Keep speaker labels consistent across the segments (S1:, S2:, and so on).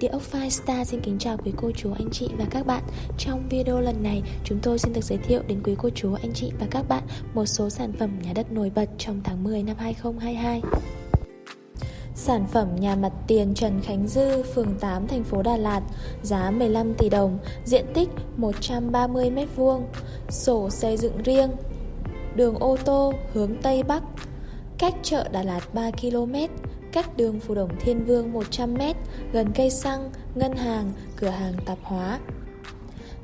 S1: Địa ốc Firestar xin kính chào quý cô chú anh chị và các bạn. Trong video lần này chúng tôi xin được giới thiệu đến quý cô chú anh chị và các bạn một số sản phẩm nhà đất nổi bật trong tháng 10 năm 2022 Sản phẩm nhà mặt tiền Trần Khánh Dư, phường 8, thành phố Đà Lạt, giá 15 tỷ đồng, diện tích 130 m2, sổ xây dựng riêng, đường ô tô hướng Tây Bắc, cách chợ Đà Lạt 3 km, cách đường Phù Đồng Thiên Vương 100m, gần cây xăng, ngân hàng, cửa hàng tạp hóa.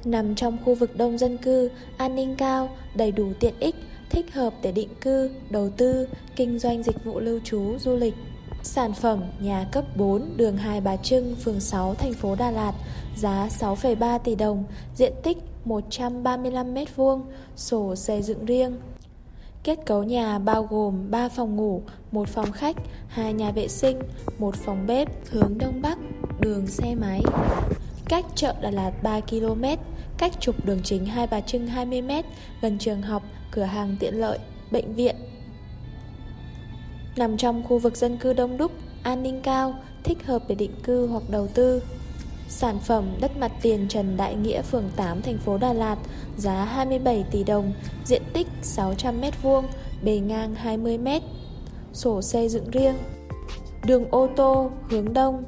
S1: Nằm trong khu vực đông dân cư, an ninh cao, đầy đủ tiện ích, thích hợp để định cư, đầu tư, kinh doanh dịch vụ lưu trú, du lịch. Sản phẩm nhà cấp 4 đường Hai Bà Trưng, phường 6, thành phố Đà Lạt, giá 6,3 tỷ đồng, diện tích 135m2, sổ xây dựng riêng, Kết cấu nhà bao gồm 3 phòng ngủ, một phòng khách, hai nhà vệ sinh, một phòng bếp, hướng đông bắc, đường xe máy. Cách chợ Đà Lạt 3 km, cách trục đường chính Hai Bà Trưng 20 m, gần trường học, cửa hàng tiện lợi, bệnh viện. Nằm trong khu vực dân cư đông đúc, an ninh cao, thích hợp để định cư hoặc đầu tư. Sản phẩm đất mặt tiền Trần Đại Nghĩa, phường 8, thành phố Đà Lạt, giá 27 tỷ đồng, diện tích 600m2, bề ngang 20m, sổ xây dựng riêng. Đường ô tô hướng đông,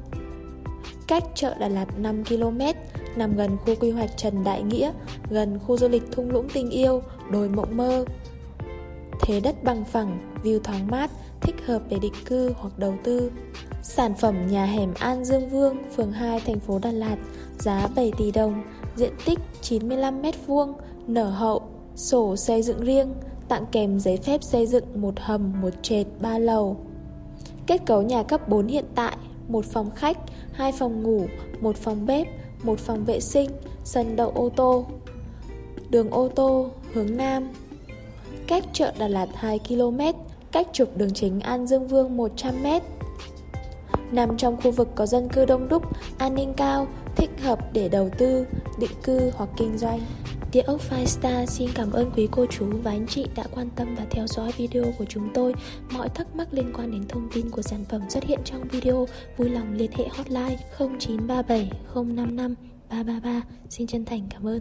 S1: cách chợ Đà Lạt 5 km, nằm gần khu quy hoạch Trần Đại Nghĩa, gần khu du lịch thung lũng tình yêu, đồi mộng mơ. Thế đất bằng phẳng, view thoáng mát, thích hợp để định cư hoặc đầu tư. Sản phẩm nhà hẻm An Dương Vương, phường 2, thành phố Đà Lạt, giá 7 tỷ đồng, diện tích 95m2, nở hậu, sổ xây dựng riêng, tặng kèm giấy phép xây dựng một hầm, một trệt, ba lầu. Kết cấu nhà cấp 4 hiện tại, một phòng khách, hai phòng ngủ, một phòng bếp, một phòng vệ sinh, sân đậu ô tô. Đường ô tô hướng Nam Cách chợ Đà Lạt 2 km, cách trục đường chính An Dương Vương 100 m nằm trong khu vực có dân cư đông đúc, an ninh cao, thích hợp để đầu tư, định cư hoặc kinh doanh. Địa ốc Firestar xin cảm ơn quý cô chú và anh chị đã quan tâm và theo dõi video của chúng tôi. Mọi thắc mắc liên quan đến thông tin của sản phẩm xuất hiện trong video, vui lòng liên hệ hotline 0937 055 333. Xin chân thành cảm ơn.